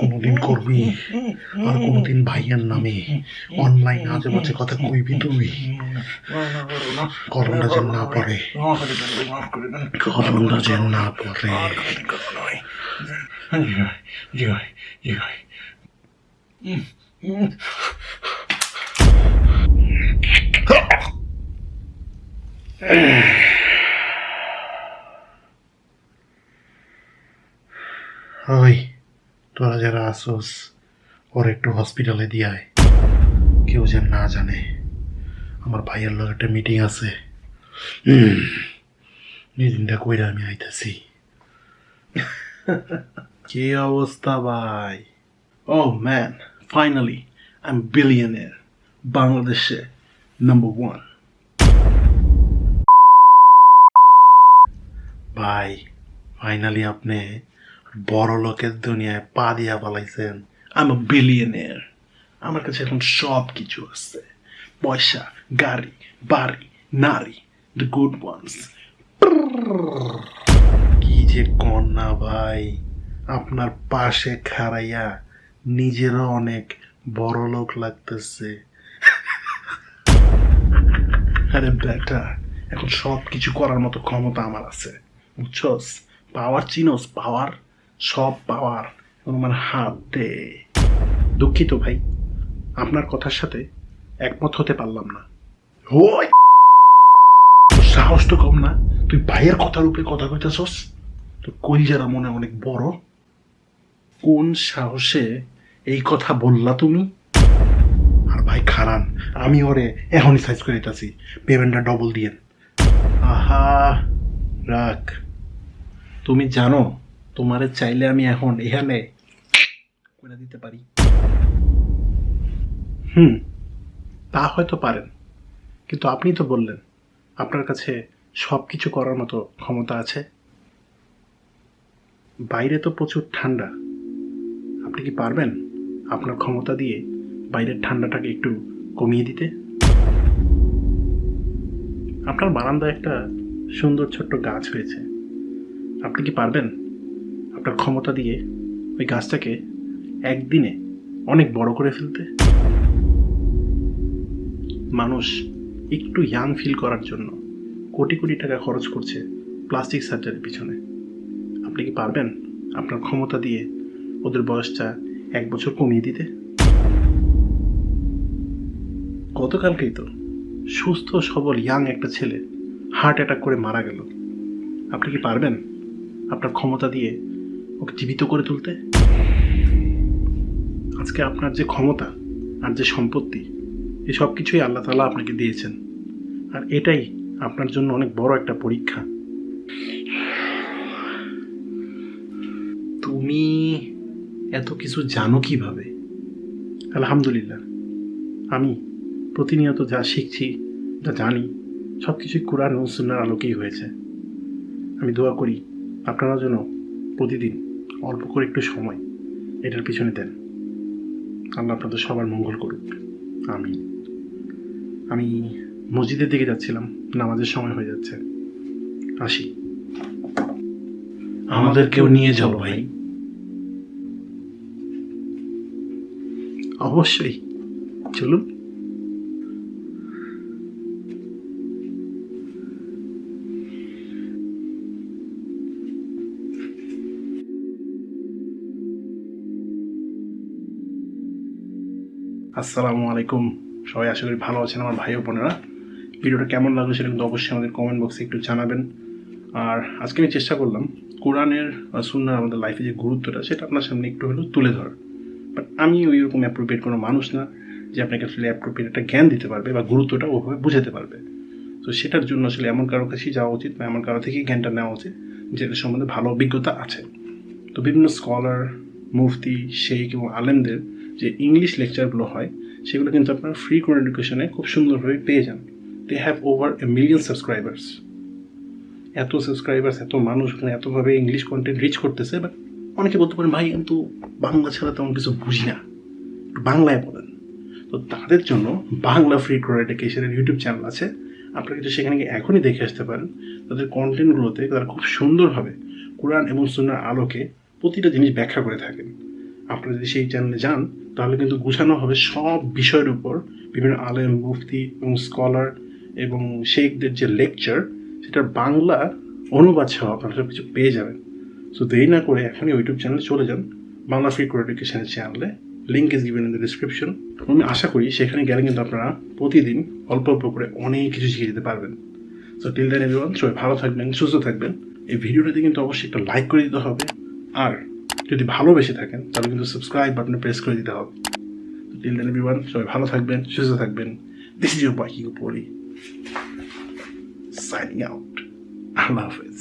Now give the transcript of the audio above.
কোনোদিন করবি? আর কোনোদিন ভাইয়ের নামে অনলাইন আজে বাজে কথা কইবি তুই? করোনা যেন না পড়ে। করোনা যেন না পড়ে। ওই, তোরা যারা আসোস, ওর একটু হসপিটালে দিয়ায়। কেউ যেন না জানে, আমার ভাইয়ের লোক একটা মিটিং আছে। মিটিংটা কইরা আমি আইতেছি। কি অবস্থা ভাই? Oh man finally I am বিলিয়নের বাংলাদেশে নাম্বার ওয়ান ভাই ফাইনালি আপনি বড় লোকের দুনিয়ায় পা দিয়া পালাইছেন আই এম বিলিয়নের আমার কাছে এখন সব কিছু আছে। পয়সা, গাড়ি, বাড়ি, নারী দ্য গুড ওয়ান্স কি যে কন্যা ভাই, আপনার পাশে খাড়াইয়া নিজেরও অনেক বড় লোক লাগতেছে। আরে বেটা, এখন সব কিছু করার মতো ক্ষমতা আমার আছে। বুঝছস? পাওয়ার চিনোস, পাওয়ার। সব পাওয়ার আমার হাতে। দুঃখিত ভাই, আপনার কথার সাথে একমত হতে পারলাম না। ওই সাহস তো কম না। তুই ভাইয়ের কথার উপরে কথা কইতেছস? তোর কলজারা মনে অনেক বড়। কোন সাহসে এই কথা বললা তুমি? আর ভাই, খারান, আমি ওরে এখনই সাইজ করে দিতেছি। পেমেন্টটা ডবল দিয়েন। আহা, রাখ। তুমি জানো তোমারে চাইলে আমি এখন এখানে করে দিতে পারি। হুম, তা হয়তো পারেন। কিন্তু আপনি তো বললেন, আপনার কাছে সব কিছু করার মতো ক্ষমতা আছে। বাইরে তো প্রচুর ঠান্ডা। আপনি কি পারবেন আপনার ক্ষমতা দিয়ে বাইরের ঠান্ডাটাকে একটু কমিয়ে দিতে? আপনার বারান্দায় একটা সুন্দর ছোট্ট গাছ হয়েছে। আপনি কি পারবেন আপনার ক্ষমতা দিয়ে ওই গাছটাকে একদিনে অনেক বড় করে ফেলতে। মানুষ একটু ইয়াং ফিল করার জন্য কোটি কোটি টাকা খরচ করছে প্লাস্টিক সার্জারির পিছনে। আপনি কি পারবেন আপনার ক্ষমতা দিয়ে ওদের বয়সটা এক বছর কমিয়ে দিতে? গতকালকেই তো সুস্থ, সবল, ইয়াং একটা ছেলে হার্ট অ্যাটাক করে মারা গেল। আপনি কি পারবেন আপনার ক্ষমতা দিয়ে ওকে জীবিত করে তুলতে? আজকে আপনার যে ক্ষমতা আর যে সম্পত্তি এই সব কিছুই আল্লাহ তালা আপনাকে দিয়েছেন। আর এটাই আপনার জন্য অনেক বড় একটা পরীক্ষা। তুমি এত কিছু জানো কীভাবে? আলহামদুলিল্লাহ। আমি প্রতিনিয়ত যা শিখছি, যা জানি, সব কিছুই কোরআন ও সুন্নার আলোকেই হয়েছে। আমি দোয়া করি আপনারা যেন প্রতিদিন অল্প করে একটু সময় এটার পিছনে দেন। আল্লাহ আপনাদের সবার মঙ্গল করুক। আমি আমি মসজিদের দিকে যাচ্ছিলাম, নামাজের সময় হয়ে যাচ্ছে। আসি। আমাদেরকেও নিয়ে যাও ভাই। অবশ্যই। চলুন। আসসালামু আলাইকুম সবাই আশা করি ভালো আছেন আমার ভাই বোনেরা। ভিডিওটা কেমন লাগল সেটা কিন্তু অবশ্যই আমাদের কমেন্ট বক্সে একটু জানাবেন। আর আজকে আমি চেষ্টা করলাম কোরআনের সুন্নার আমাদের লাইফে যে গুরুত্বটা, সেটা আপনার সামনে একটু হলেও তুলে ধরার। বাট আমি ওই রকম অ্যাপ্রোপ্রিয়েট কোনো মানুষ না যে আপনাকে আসলে অ্যাপ্রোপ্রিয়েট একটা জ্ঞান দিতে পারবে বা গুরুত্বটা ওভাবে বুঝাতে পারবে। তো সেটার জন্য আসলে এমন কারও কাছেই যাওয়া উচিত বা এমন কারও থেকেই জ্ঞানটা নেওয়া উচিত যেটা সম্বন্ধে ভালো অভিজ্ঞতা আছে। তো বিভিন্ন স্কলার মুফতি শেখ এবং আলেমদের যে ইংলিশ লেকচারগুলো হয়, সেগুলো কিন্তু আপনারা ফ্রি কোন এডুকেশনে খুব সুন্দরভাবে পেয়ে যান। They have over a million subscribers এত সাবস্ক্রাইবার্স এত মানুষ ওখানে এতভাবে ইংলিশ কন্টেন্ট রিচ করতেছে বাট অনেকে বলতে পারেন, ভাই কিন্তু বাংলা ছাড়া তেমন কিছু বুঝি না। বাংলায় বলেন। তো তাদের জন্য বাংলা ফ্রি কোর এডুকেশনের ইউটিউব চ্যানেল আছে। আপনারা কিন্তু সেখানে গিয়ে এখনই দেখে আসতে পারেন। তাদের কন্টেন্টগুলোতে তারা খুব সুন্দরভাবে কোরআন এবং সুন্নার আলোকে প্রতিটা জিনিস ব্যাখ্যা করে থাকেন। আপনারা যদি সেই চ্যানেলে যান, তাহলে কিন্তু গুছানো হবে সব বিষয়ের উপর। বিভিন্ন আলেম, মুফতি এবং স্কলার এবং শেখদের যে লেকচার সেটার বাংলা অনুবাদ সহ আপনারা সব কিছু পেয়ে যাবেন। সো দেরি না করে এখনই ইউটিউব চ্যানেলে চলে যান। বাংলা ফ্রি কোর এডুকেশনের চ্যানেলে link is given in the description আমি আশা করি সেখানে গেলে কিন্তু আপনারা প্রতিদিন অল্প অল্প করে অনেক কিছু শিখে যেতে পারবেন। সো টিল দেন এভরিওয়ান সবাই ভালো থাকবেন, সুস্থ থাকবেন। এই ভিডিওটাতে কিন্তু অবশ্যই একটা লাইক করে দিতে হবে। আর যদি ভালোবেসে থাকেন, তাহলে কিন্তু সাবস্ক্রাইব বাটনে প্রেস করে দিতে হবে। টিল দেন এভরিওয়ান সবাই ভালো থাকবেন, সুস্থ থাকবেন। দিস ইজ ইউর বাইকিং পড়ি সাইনিং আউট আল্লাহ হাফেজ।